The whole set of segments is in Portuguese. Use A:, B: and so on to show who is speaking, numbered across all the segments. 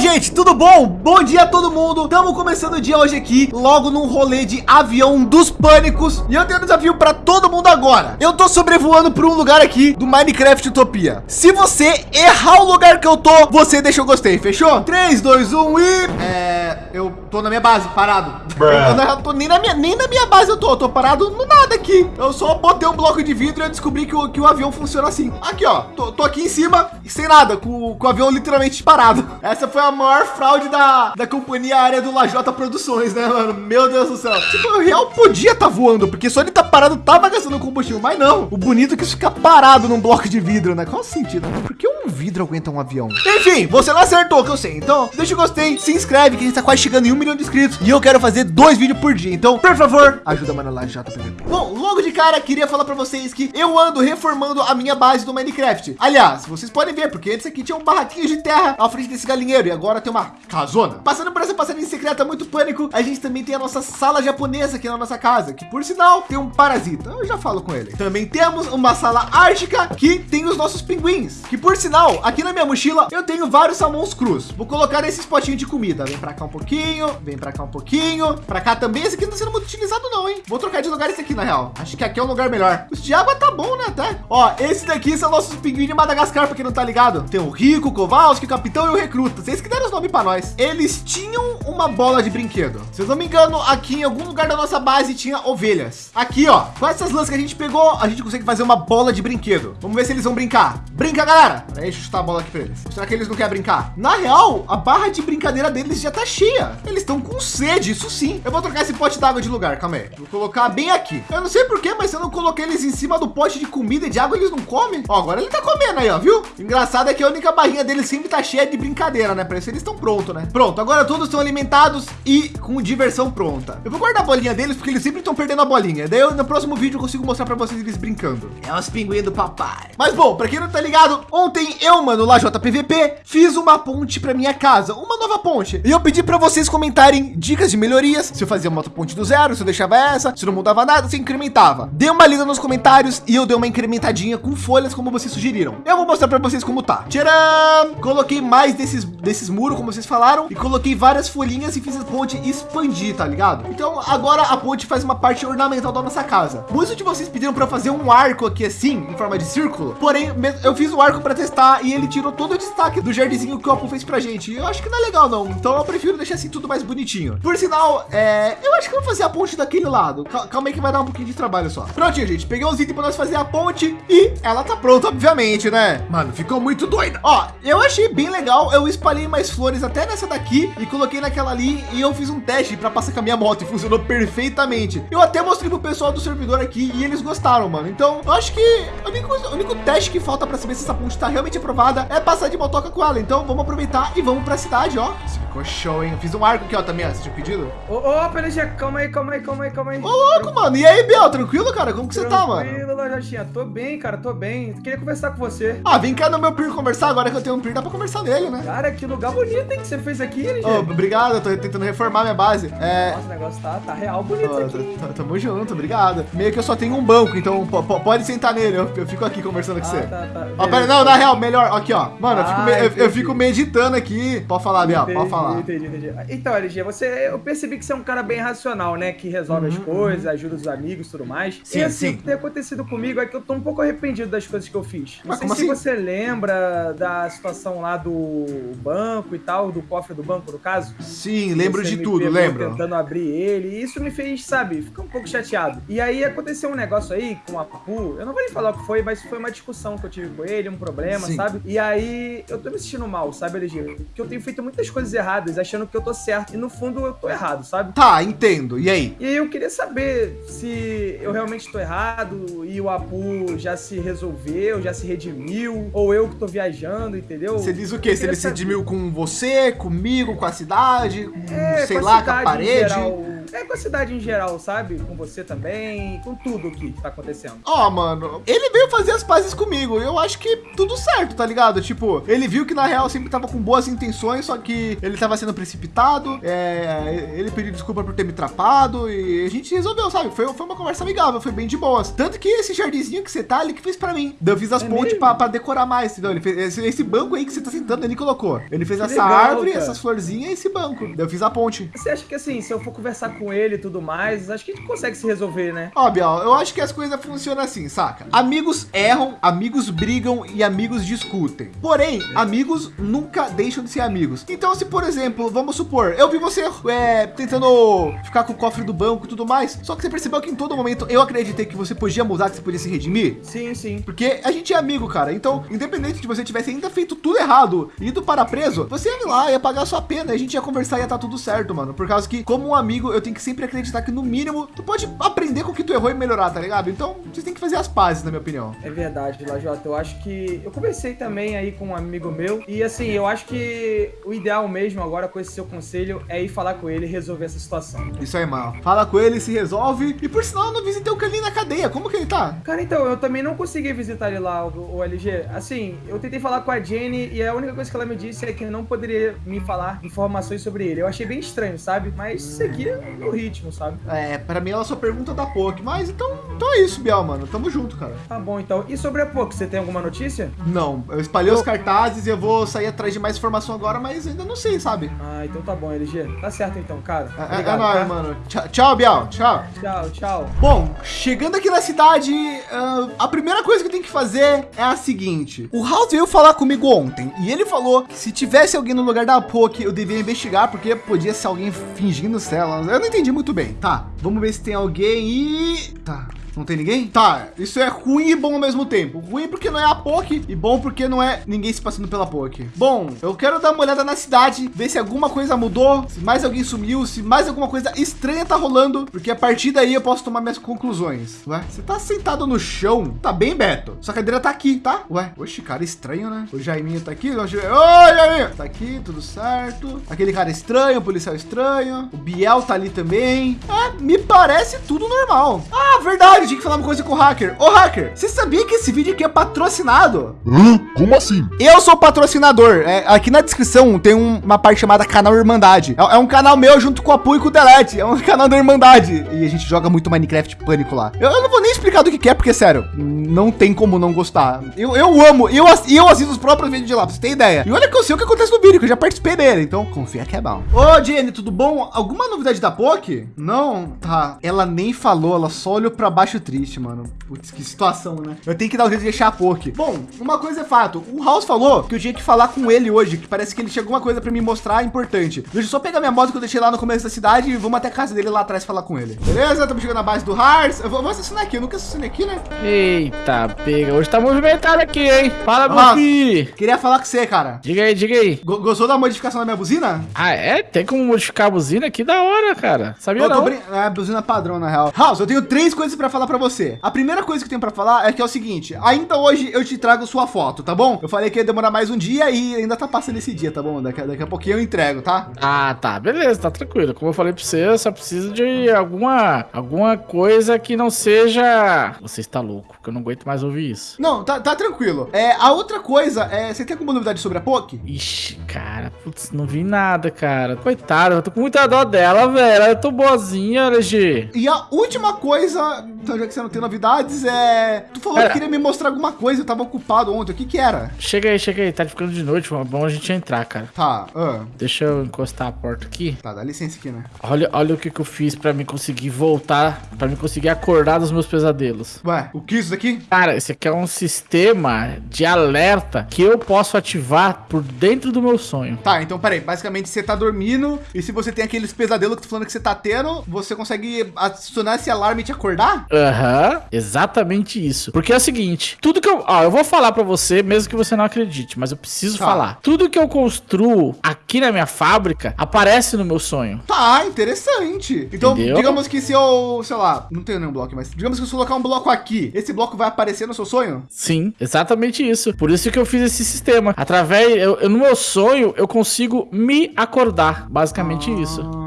A: gente, tudo bom? Bom dia a todo mundo. Estamos começando o dia hoje aqui, logo num rolê de avião dos pânicos. E eu tenho um desafio para todo mundo agora. Eu tô sobrevoando por um lugar aqui do Minecraft Utopia. Se você errar o lugar que eu tô, você deixa o gostei, fechou? 3, 2, 1 e... É... Eu tô na minha base, parado. Eu não tô nem na minha, nem na minha base eu tô. Eu tô parado no nada aqui. Eu só botei um bloco de vidro e eu descobri que o, que o avião funciona assim. Aqui, ó. Tô, tô aqui em cima, sem nada, com, com o avião literalmente parado. Essa foi a maior fraude da, da companhia aérea do Lajota Produções, né, mano? Meu Deus do céu. Tipo, o real podia estar tá voando, porque só ele tá parado tava gastando combustível, mas não. O bonito é que isso fica parado num bloco de vidro, né? Qual o sentido? Por que um vidro aguenta um avião? Enfim, você não acertou, que eu sei. Então, deixa o gostei, se inscreve, que a gente tá quase chegando em um milhão de inscritos. E eu quero fazer dois vídeos por dia. Então, por favor, ajuda a Mano Lajota PVP. Bom, logo de cara, queria falar para vocês que eu ando reformando a minha base do Minecraft. Aliás, vocês podem ver, porque antes aqui tinha um barraquinho de terra à frente desse galinheiro e agora tem uma casona. Passando por essa passagem secreta muito pânico, a gente também tem a nossa sala japonesa aqui na nossa casa, que por sinal tem um parasita. Eu já falo com ele. Também temos uma sala ártica que tem os nossos pinguins, que por sinal, aqui na minha mochila eu tenho vários salmões crus. Vou colocar esses potinhos de comida. Vem para cá um pouquinho, vem para cá um pouquinho, para cá também. Esse aqui não está sendo muito utilizado não, hein? Vou trocar de lugar esse aqui na real. Acho que aqui é um lugar melhor. Os de água tá bom, né? Até. Ó, esses daqui são nossos pinguins de Madagascar, porque não tá ligado. Tem o Rico, o Kowalski, o Capitão e o Recruta. Vocês que deram os nomes para nós. Eles tinham uma bola de brinquedo. Se eu não me engano, aqui em algum lugar da nossa base tinha ovelhas. Aqui, ó, com essas lãs que a gente pegou, a gente consegue fazer uma bola de brinquedo. Vamos ver se eles vão brincar. Brinca, galera. Peraí, deixa eu chutar a bola aqui para eles. Será que eles não querem brincar? Na real, a barra de brincadeira deles já tá cheia. Eles estão com sede, isso sim. Eu vou trocar esse pote d'água de lugar, calma aí. Vou colocar bem aqui. Eu não sei porquê, mas se eu não coloquei eles em cima do pote de comida e de água, eles não comem. Ó, agora ele tá comendo aí, ó, viu? Engraçado é que a única barrinha deles sempre tá cheia de brincadeira, né? Parece que eles estão prontos, né? Pronto, agora todos estão alimentados e com diversão pronta. Eu vou guardar a bolinha deles porque eles sempre estão perdendo a bolinha. Daí eu, no próximo vídeo eu consigo mostrar para vocês eles brincando. É os pinguins do papai. Mas bom, para quem não tá ligado, ontem eu, mano, lá JPVP, fiz uma ponte para minha casa, uma nova ponte. E eu pedi para vocês comentarem dicas de melhorias, se eu fazia uma ponte do zero, se eu deixava essa, se não mudava nada, se incrementava. Dê uma lida nos comentários e eu dei uma incrementadinha com folhas como vocês sugeriram. Eu vou mostrar para vocês como tá. Tcharam! Coloquei mais desses desses muros, como vocês falaram, e coloquei várias folhinhas e fiz a ponte expandir, tá ligado? Então agora a ponte faz uma parte ornamental da nossa casa. Muitos de vocês pediram para fazer um arco aqui assim, em forma de círculo. Porém, eu fiz o arco para testar e ele tirou todo o destaque do jardinzinho que o Apu fez pra gente. Eu acho que não é legal não. Então eu prefiro deixar assim tudo mais bonitinho. Por sinal, é, eu acho que eu vou fazer a ponte daquele lado. Calma aí que vai dar um pouquinho de trabalho só. Prontinho, gente. Peguei uns itens para nós fazer a ponte e ela tá pronta, obviamente, né? Mano, ficou muito doida. Ó, eu achei bem legal. Eu espalhei mais flores até nessa daqui e coloquei naquela ali e eu fiz um teste para passar com a minha moto e funcionou perfeitamente. Eu até mostrei pro pessoal do servidor aqui e eles gostaram, mano. Então, eu acho que o único, o único teste que falta para saber se essa ponte está realmente aprovada é passar de motoca com ela. Então, vamos aproveitar e vamos para a cidade, ó. Isso ficou show, hein? Eu fiz um arco aqui, ó, também, ó. Você tinha pedido?
B: Ô, ô, PLG, calma aí, calma aí, calma aí, calma aí.
A: Ô, louco, mano. E aí, Biel, tranquilo, cara? Como que você tá, mano?
B: Tranquilo, Lajotinha. Tô bem, cara, tô bem. Queria conversar com você.
A: Ah, vem cá no meu PIR conversar. Agora que eu tenho um PIR, dá pra conversar nele, né?
B: Cara, que lugar bonito, hein, que você fez aqui, LG.
A: Oh, obrigado, eu tô tentando reformar minha base.
B: É... Nossa, o negócio tá, tá real bonito oh, aqui.
A: Tamo junto, obrigado. Meio que eu só tenho um banco, então pode sentar nele. Eu, eu, fico aqui conversando com
B: ah,
A: você.
B: Tá, tá.
A: Ó, pera, não, na real, melhor. Aqui, ó. Mano, ah, eu, fico, eu, fico, meditando aqui. Pode falar, Biel, pode falar.
B: Entendi, entendi. Então, LG, você, eu percebi que você é um cara bem racional, né? Que resolve uhum, as coisas, uhum. ajuda os amigos e tudo mais.
A: Sim,
B: e assim,
A: sim.
B: o que tem acontecido comigo é que eu tô um pouco arrependido das coisas que eu fiz. Não
A: Mas
B: sei se
A: assim?
B: você lembra da situação lá do banco e tal, do cofre do banco, no caso.
A: Sim, lembro de tudo, lembro.
B: Tentando abrir ele. E isso me fez, sabe, ficar um pouco chateado. E aí aconteceu um negócio aí com a Papu. Eu não vou nem falar o que foi, mas foi uma discussão que eu tive com ele, um problema,
A: Sim.
B: sabe? E aí eu tô me sentindo mal, sabe, LG? Porque eu tenho feito muitas coisas erradas, achando que eu tô certo. E no fundo eu tô errado, sabe?
A: Tá, entendo. E aí?
B: E aí eu queria saber se eu realmente tô errado e o Apu já se resolveu, já se redimiu, ou eu que tô viajando, entendeu?
A: Você diz o quê? Se ele se redimiu com você, comigo, com a cidade, com,
B: É,
A: sei
B: com
A: lá, com a
B: cidade
A: parede?
B: geral. É com a cidade em geral, sabe? Com você também, com tudo que tá acontecendo.
A: Ó, oh, mano, ele veio fazer as pazes comigo. Eu acho que tudo certo, tá ligado? Tipo, ele viu que na real sempre tava com boas intenções, só que ele tava sendo precipitado. É, ele pediu desculpa por ter me trapado e a gente resolveu, sabe? Foi, foi uma conversa amigável, foi bem de boas. Tanto que esse jardinzinho que você tá, ele que fez para mim. Eu fiz as é pontes para decorar mais, entendeu? Ele fez esse, esse, banco aí que você tá sentando, ele colocou. Ele fez que essa legal, árvore, cara. essas florzinhas e esse banco. Eu fiz a ponte.
B: Você acha que assim, se eu for conversar com ele e tudo mais, acho que a gente consegue se resolver, né?
A: Ó, Biel, eu acho que as coisas funcionam assim, saca? Amigos erram, amigos brigam e amigos discutem. Porém, amigos nunca deixam de ser amigos. Então, se por exemplo, vamos supor, eu vi você é, tentando ficar com o cofre do banco e tudo mais, só que você percebeu que em todo momento eu acreditei que você podia mudar, que você podia se redimir?
B: Sim, sim.
A: Porque a gente é amigo, cara. Então, independente de você tivesse ainda feito tudo errado, ido para preso, você ia lá, ia pagar sua pena, a gente ia conversar e ia estar tá tudo certo, mano. Por causa que, como um amigo, eu tenho que sempre acreditar que no mínimo tu pode aprender com o que tu errou e melhorar, tá ligado? Então, vocês têm que fazer as pazes, na minha opinião.
B: É verdade, Lajota. Eu acho que eu conversei também aí com um amigo meu e assim, eu acho que o ideal mesmo agora com esse seu conselho é ir falar com ele e resolver essa situação.
A: Isso aí, mano. Fala com ele, se resolve. E por sinal, eu não visitei o Kalin na cadeia. Como que ele tá?
B: Cara, então, eu também não consegui visitar ele lá, o, o LG. Assim, eu tentei falar com a Jenny e a única coisa que ela me disse é que não poderia me falar informações sobre ele. Eu achei bem estranho, sabe? Mas seguia no ritmo, sabe?
A: É, pra mim ela só pergunta da POC. Mas então, então é isso, Biel, mano. Tamo junto, cara.
B: Tá bom, então. E sobre a POC, você tem alguma notícia?
A: Não, eu espalhei eu... os cartazes e eu vou sair atrás de mais informação agora, mas ainda não sei, sabe?
B: Ah, então tá bom, LG. Tá certo então, cara.
A: É, é Obrigado, é nóis, tá? mano. Tchau, tchau, Biel. Tchau.
B: Tchau, tchau.
A: Bom, chegando aqui na cidade, uh, a primeira coisa que eu tenho que fazer é a seguinte. O House veio falar comigo ontem e ele falou que se tivesse alguém no lugar da Poke, eu devia investigar porque podia ser alguém fingindo celas. Eu não entendi muito bem. Tá, vamos ver se tem alguém e... Tá, não tem ninguém? Tá, isso é ruim e bom ao mesmo tempo. Ruim porque não é a POC e bom porque não é ninguém se passando pela POC. Bom, eu quero dar uma olhada na cidade, ver se alguma coisa mudou, se mais alguém sumiu, se mais alguma coisa estranha tá rolando, porque a partir daí eu posso tomar minhas conclusões. Ué, você tá sentado no chão? Tá bem, Beto? Sua cadeira tá aqui, tá? Ué, oxe, cara estranho, né? O Jaiminho tá aqui. Oi, Jaiminho! Tá aqui, tudo certo. Aquele cara estranho, o policial estranho. O Biel tá ali também. É, me parece tudo normal. Ah, verdade tinha que falar uma coisa com o hacker. Ô hacker, você sabia que esse vídeo aqui é patrocinado?
C: Hã? Como assim?
A: Eu sou patrocinador. É, aqui na descrição tem um, uma parte chamada canal Irmandade. É, é, um canal meu junto com o apoio e com o Delete. É um canal da Irmandade. E a gente joga muito Minecraft Pânico lá. Eu, eu não vou nem explicar do que, que é, porque sério, não tem como não gostar. Eu, eu amo, eu, eu assisto os próprios vídeos de lá, pra você ter ideia. E olha que eu sei o que acontece no vídeo, que eu já participei dele. Então confia que é bom. Ô Jenny, tudo bom? Alguma novidade da POC? Não, tá. Ela nem falou, ela só olhou pra baixo triste, mano. Putz, que situação, né? Eu tenho que dar um jeito de deixar a POC. Bom, uma coisa é fato. O House falou que eu tinha que falar com ele hoje, que parece que ele tinha alguma coisa para me mostrar importante. Deixa eu só pegar minha moto que eu deixei lá no começo da cidade e vamos até a casa dele lá atrás falar com ele. Beleza? Estamos chegando na base do Hearts. Eu vou, vou assassinar aqui. Eu nunca assassinei aqui, né?
D: Eita, pega. Hoje tá movimentado aqui, hein? Fala, meu filho.
A: Queria falar com você, cara.
D: Diga aí, diga aí.
A: G gostou da modificação da minha buzina?
D: Ah, é? Tem como modificar a buzina? Que da hora, cara. Sabia eu não?
A: É a buzina padrão, na real. House, eu tenho três coisas para falar para você. A primeira coisa que eu tenho para falar é que é o seguinte, ainda hoje eu te trago sua foto, tá bom? Eu falei que ia demorar mais um dia e ainda tá passando esse dia, tá bom? Daqui, daqui a pouquinho eu entrego, tá?
D: Ah, tá, beleza, tá tranquilo. Como eu falei para você, eu só preciso de alguma, alguma coisa que não seja... Você está louco, que eu não aguento mais ouvir isso.
A: Não, tá, tá tranquilo. É, a outra coisa, é, você tem alguma novidade sobre a POC?
D: Ixi, cara, putz, não vi nada, cara. Coitado, eu tô com muita dó dela, velho. Eu tô boazinha, LG.
A: E a última coisa, então já que você não tem novidades, é... Tu falou que queria me mostrar alguma coisa, eu tava ocupado ontem. O que que era?
D: Chega aí, chega aí. Tá ficando de noite, é bom a gente entrar, cara.
A: Tá. Uh.
D: Deixa eu encostar a porta aqui.
A: Tá, dá licença aqui, né?
D: Olha, olha o que que eu fiz pra me conseguir voltar, pra me conseguir acordar dos meus pesadelos.
A: Ué, o que é isso daqui?
D: Cara, esse aqui é um sistema de alerta que eu posso ativar por dentro do meu sonho.
A: Tá, então peraí. Basicamente, você tá dormindo e se você tem aqueles pesadelos que tu falando que você tá tendo, você consegue acionar esse alarme e te acordar?
D: Aham, uhum, exatamente isso. Porque é o seguinte, tudo que eu... Ó, eu vou falar pra você, mesmo que você não acredite, mas eu preciso tá. falar. Tudo que eu construo aqui na minha fábrica aparece no meu sonho.
A: Tá, interessante. Então, Entendeu? digamos que se eu, sei lá, não tenho nenhum bloco, mas digamos que se eu colocar um bloco aqui, esse bloco vai aparecer no seu sonho?
D: Sim, exatamente isso. Por isso que eu fiz esse sistema. Através, eu, no meu sonho, eu consigo me acordar. Basicamente ah. isso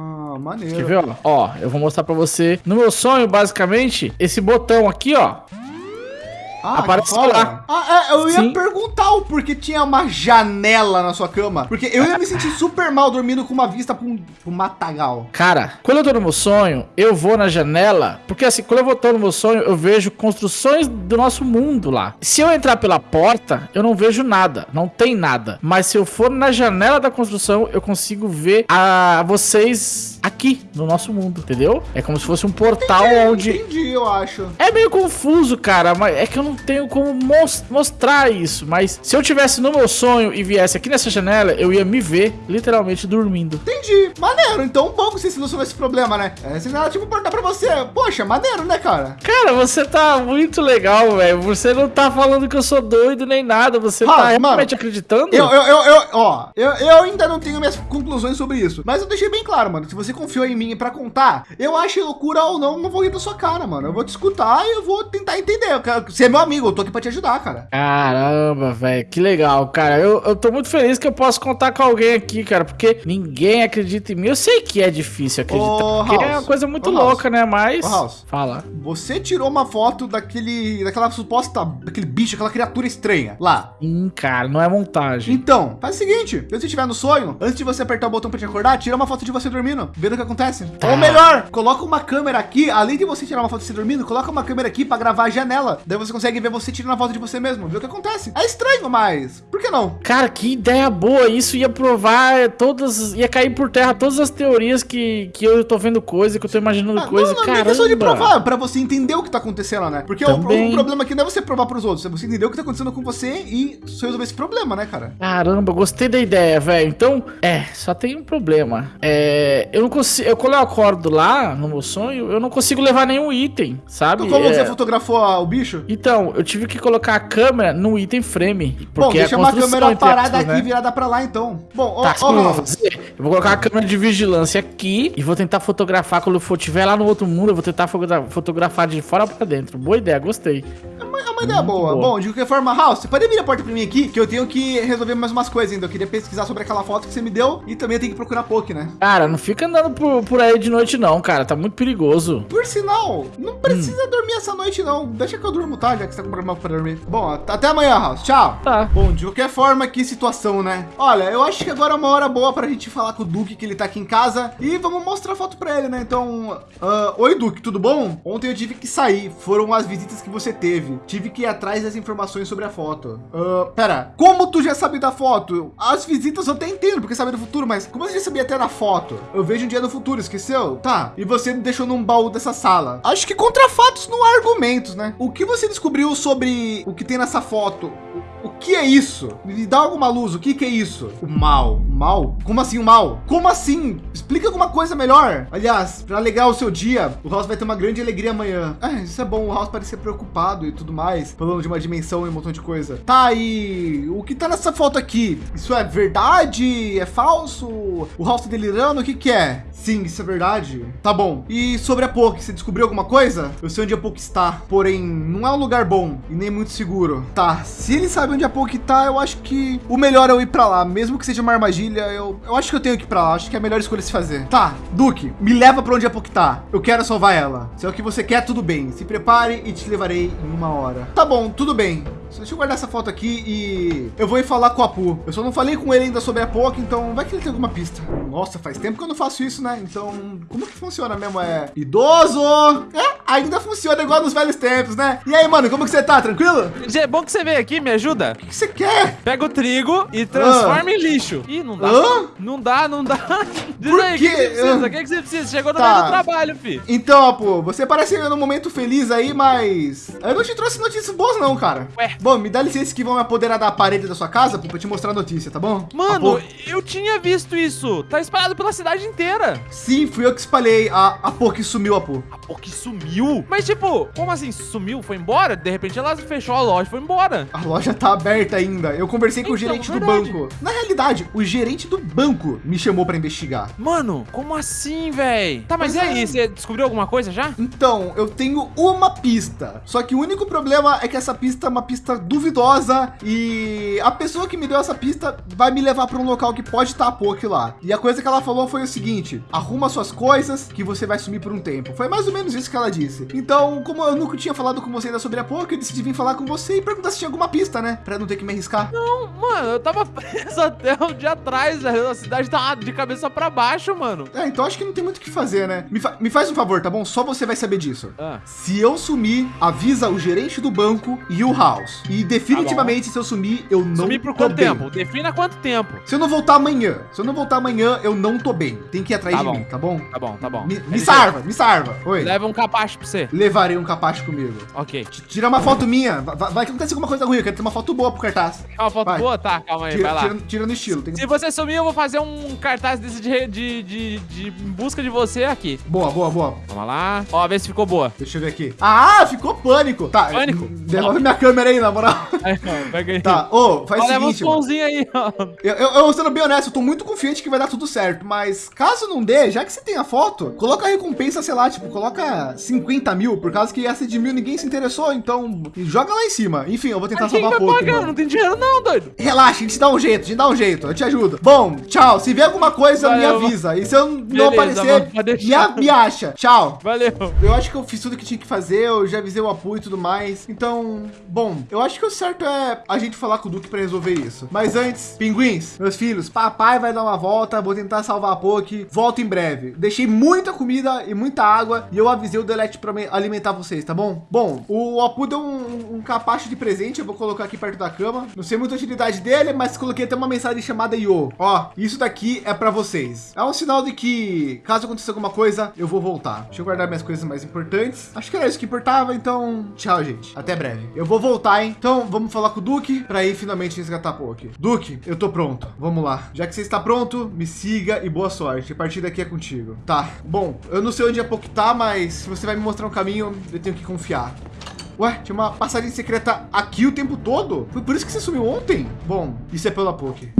A: maneiro.
D: Quer ver, ó? Ó, eu vou mostrar pra você. No meu sonho, basicamente, esse botão aqui, ó.
A: Ah,
D: Aparece lá.
A: Ah, é, eu ia
D: Sim.
A: perguntar o porquê tinha uma janela na sua cama. Porque eu ia me sentir super mal dormindo com uma vista pra um, pra um matagal.
D: Cara, quando eu tô no meu sonho, eu vou na janela, porque assim, quando eu vou tô no meu sonho, eu vejo construções do nosso mundo lá. Se eu entrar pela porta, eu não vejo nada, não tem nada. Mas se eu for na janela da construção, eu consigo ver a vocês aqui no nosso mundo, entendeu? É como se fosse um portal onde
A: Entendi, eu acho.
D: é meio confuso, cara, mas é que eu não tenho como mos- mostrar isso. Mas se eu tivesse no meu sonho e viesse aqui nessa janela, eu ia me ver literalmente dormindo.
A: Entendi. Maneiro. Então, bom que você solucionou esse problema, né? É, se ela tipo perguntar pra você. Poxa, maneiro, né, cara?
D: Cara, você tá muito legal, velho. Você não tá falando que eu sou doido nem nada. Você
A: Ah,
D: tá
A: mano,
D: realmente acreditando?
A: Eu, eu, eu, eu- ó, eu, eu ainda não tenho minhas conclusões sobre isso. Mas eu deixei bem claro, mano. Se você confiou em mim pra contar, eu achei loucura ou não, não vou rir da sua cara, mano. Eu vou te escutar e eu vou tentar entender. Quero- Você é meu amigo, eu tô aqui pra te ajudar, cara.
D: Caramba, velho, que legal, cara. Eu, eu tô muito feliz que eu posso contar com alguém aqui, cara, porque ninguém acredita em mim. Eu sei que é difícil acreditar,
A: Ô,
D: porque é
A: House.
D: uma coisa muito
A: Ô, House.
D: louca, né? Mas.
A: Ô, House.
D: Fala.
A: Você tirou uma foto daquele, daquela suposta, daquele bicho, aquela criatura estranha lá.
D: Sim, cara, não é montagem.
A: Então, faz o seguinte, se você estiver no sonho, antes de você apertar o botão pra te acordar, tira uma foto de você dormindo, vendo o que acontece.
D: Tá.
A: Ou melhor, coloca uma câmera aqui, além de você tirar uma foto de você dormindo, coloca uma câmera aqui pra gravar a janela. Daí você consegue ver você tirando a foto de você mesmo, ver o que acontece. É estranho, mas por que não?
D: Cara, que ideia boa. Isso ia provar todas. ia cair por terra todas as teorias que, que eu tô vendo coisa, que eu tô imaginando
A: Ah,
D: coisa.
A: não, não, não é
D: Caramba.
A: questão de provar, pra você entender o que tá acontecendo, né? Porque o,
D: Também.
A: o problema aqui não é você provar pros outros, é você entender o que tá acontecendo com você e só resolver esse problema, né, cara?
D: Caramba, gostei da ideia, velho. Então, é, só tem um problema. É, eu não consigo. Eu, quando eu acordo lá no meu sonho, eu não consigo levar nenhum item, sabe?
A: Então, como
D: É,
A: você fotografou a- o bicho?
D: Então, eu tive que colocar a câmera no item frame.
A: Bom,
D: Porque
A: deixa
D: a
A: uma
D: construção,
A: câmera parada
D: aspas,
A: aqui
D: né?
A: virada pra lá, então. Bom, ó,
D: Tá,
A: ó,
D: que eu vou fazer? Eu vou colocar a câmera de vigilância aqui e vou tentar fotografar quando eu for tiver lá no outro mundo. Eu vou tentar fotogra- fotografar de fora pra dentro. Boa ideia, gostei.
A: É ideia boa.
D: boa.
A: Bom, de qualquer forma, House, você pode abrir a porta pra mim aqui, que eu tenho que resolver mais umas coisas ainda. Eu queria pesquisar sobre aquela foto que você me deu e também eu tenho que procurar Poke, né?
D: Cara, não fica andando por, por aí de noite, não, cara. Tá muito perigoso.
A: Por sinal, não
D: Hum.
A: precisa dormir essa noite, não. Deixa que eu durmo, tá? Já que você tá com problema pra dormir. Bom, até amanhã, House. Tchau.
D: Tá.
A: Bom, de qualquer forma, que situação, né? Olha, eu acho que agora é uma hora boa pra gente falar com o Duque, que ele tá aqui em casa, e vamos mostrar a foto pra ele, né? Então, ah, oi, Duque, tudo bom? Ontem eu tive que sair, foram as visitas que você teve. Tive que ir atrás das informações sobre a foto. Ah, pera, como tu já sabe da foto? As visitas eu até entendo, porque sabe do futuro, mas como você já sabia até da foto? Eu vejo um dia no futuro, esqueceu? Tá, e você deixou num baú dessa sala. Acho que contra fatos não há argumentos, né? O que você descobriu sobre o que tem nessa foto? O que é isso? Me dá alguma luz, o que que é isso? O mal. Mal? Como assim o mal? Como assim? Explica alguma coisa melhor. Aliás, para alegrar o seu dia, o House vai ter uma grande alegria amanhã. Ah, isso é bom, o House parece preocupado e tudo mais, falando de uma dimensão e um montão de coisa. Tá, e o que tá nessa foto aqui? Isso é verdade? É falso? O House tá delirando? O que que é? Sim, isso é verdade. Tá bom. E sobre a Poke, você descobriu alguma coisa? Eu sei onde a Poke está, porém, não é um lugar bom e nem muito seguro. Tá, se ele sabe onde a Poke tá, eu acho que o melhor é eu ir pra lá, mesmo que seja uma armadilha, eu, eu acho que eu tenho que ir pra lá, acho que é a melhor escolha a se fazer. Tá, Duque, me leva pra onde a Poke tá. Eu quero salvar ela. Se é o que você quer, tudo bem. Se prepare e te levarei em uma hora. Tá bom, tudo bem. Deixa eu guardar essa foto aqui e eu vou ir falar com o Apu. Eu só não falei com ele ainda sobre a Poke, então vai que ele tem alguma pista. Nossa, faz tempo que eu não faço isso, né? Então, como que funciona mesmo? É idoso? É, ainda funciona igual nos velhos tempos, né? E aí, mano, como que você tá? Tranquilo?
C: Gê, é bom que você veio aqui, me ajuda.
A: O que você quer?
C: Pega o trigo e transforma em lixo. Ih, não dá.
A: Hã?
C: Não dá, não dá. Diz
A: Por
C: aí, o que, que você precisa? O que, que você precisa? Chegou no
A: Tá.
C: meio do trabalho, fi.
A: Então, Apu, você parece num momento feliz aí, mas eu não te trouxe notícias boas não, cara.
C: Ué.
A: Bom, me dá licença que vão me apoderar da parede da sua casa Apu, pra te mostrar a notícia, tá bom?
C: Mano,
A: Apu,
C: eu tinha visto isso. Tá espalhado pela cidade inteira.
A: sim, fui eu que espalhei. A Apu que sumiu, Apu.
C: A Poki sumiu. Mas, tipo, como assim? Sumiu? Foi embora? De repente ela fechou a loja e foi embora.
A: A loja tá aberta ainda. Eu conversei com o
C: Então,
A: gerente do banco. Na realidade, o gerente do banco me chamou pra investigar.
C: Mano, como assim, véi? Tá, mas
A: Pois
C: e aí?
A: é.
C: Você descobriu alguma coisa já?
A: Então, eu tenho uma pista. Só que o único problema é que essa pista é uma pista duvidosa e a pessoa que me deu essa pista vai me levar para um local que pode estar a Poke lá. E a coisa que ela falou foi o seguinte: arruma suas coisas que você vai sumir por um tempo. Foi mais ou menos isso que ela disse. Então, como eu nunca tinha falado com você ainda sobre a Poke, eu decidi vir falar com você e perguntar se tinha alguma pista, né? Para não ter que me arriscar.
C: Não, mano, eu tava preso até um dia atrás, velho. A cidade tá de cabeça pra baixo, mano.
A: É, então acho que não tem muito o que fazer, né? Me, fa- me faz um favor, tá bom? Só você vai saber disso.
C: Ah.
A: Se eu sumir, avisa o gerente do banco e o House. E definitivamente, se eu sumir, eu não
C: Sumir por quanto
A: bem.
C: tempo? Defina quanto tempo.
A: Se eu não voltar amanhã, se eu não voltar amanhã, eu não tô bem. Tem que ir atrás
C: Tá
A: de
C: bom.
A: mim, tá bom?
C: Tá bom, tá bom.
A: Me, me
C: LG,
A: salva, me salva. Oi.
C: Leva um capacho pra você.
A: Levarei um capacho comigo.
C: Ok.
A: T- Tira uma foto minha. Vai, vai que acontece alguma coisa ruim. Eu quero ter uma foto boa pro cartaz.
C: Uma foto
A: Vai.
C: boa? Tá, calma aí,
A: Tira,
C: vai lá.
A: tira, tira no estilo. Tem...
C: Se você sumir, eu vou fazer um cartaz desse de, de, de, de busca de você aqui.
A: Boa, boa, boa.
C: Vamos lá. Ó, vê se ficou boa.
A: Deixa eu ver aqui. Ah, ficou pânico. Tá.
C: Pânico?
A: Devolve minha câmera aí, na moral.
C: Ó, pega aí.
A: Tá, ô, faz
C: Ó,
A: o
C: leva uns
A: seguinte,
C: pãozinhos aí, ó.
A: Eu, eu, eu, sendo bem honesto, eu tô muito confiante que vai dar tudo certo, mas caso não dê, já que você tem a foto, coloca a recompensa, sei lá, tipo, coloca 50 mil, por causa que essa de mil ninguém se interessou, então joga lá em cima. Enfim, eu vou tentar
C: Mas
A: salvar pouco.
C: pagar? Não tem dinheiro não, doido.
A: Relaxa, a gente dá um jeito, a gente dá um jeito, eu te ajudo. Bom, tchau. Se vier alguma coisa,
C: Valeu,
A: me avisa. E se eu não
C: Beleza,
A: aparecer,
C: mano,
A: me, me acha. Tchau.
C: Valeu.
A: Eu acho que eu fiz tudo que tinha que fazer, eu já avisei o apoio e tudo mais. Então, bom, eu acho que o certo é a gente falar com o Duque pra resolver isso. Mas antes, pinguins, meus filhos, papai vai dar uma volta, vou tentar salvar a Poke. Volto em breve. Deixei muita comida e muita água e eu avisei o Delete pra me alimentar vocês, tá bom? Bom, o Apu deu um, um capacho de presente, eu vou colocar aqui perto da cama. Não sei muita utilidade dele, mas coloquei até uma mensagem chamada Yo. Ó, isso daqui é pra vocês. É um sinal de que, caso aconteça alguma coisa, eu vou voltar. Deixa eu guardar minhas coisas mais importantes. Acho que era isso que importava, então tchau, gente. Até breve. Eu vou voltar, hein? Então vamos falar com o Duque pra ir finalmente resgatar a Poke. Duque, eu tô pronto. Vamos lá. Já que você está pronto, me siga e boa sorte. A partir daqui é contigo. Tá. Bom, eu não sei onde a Poke tá, mas se você vai me mostrar um caminho, eu tenho que confiar. Ué, tinha uma passagem secreta aqui o tempo todo? Foi por isso que você sumiu ontem? Bom, isso é pela Poke.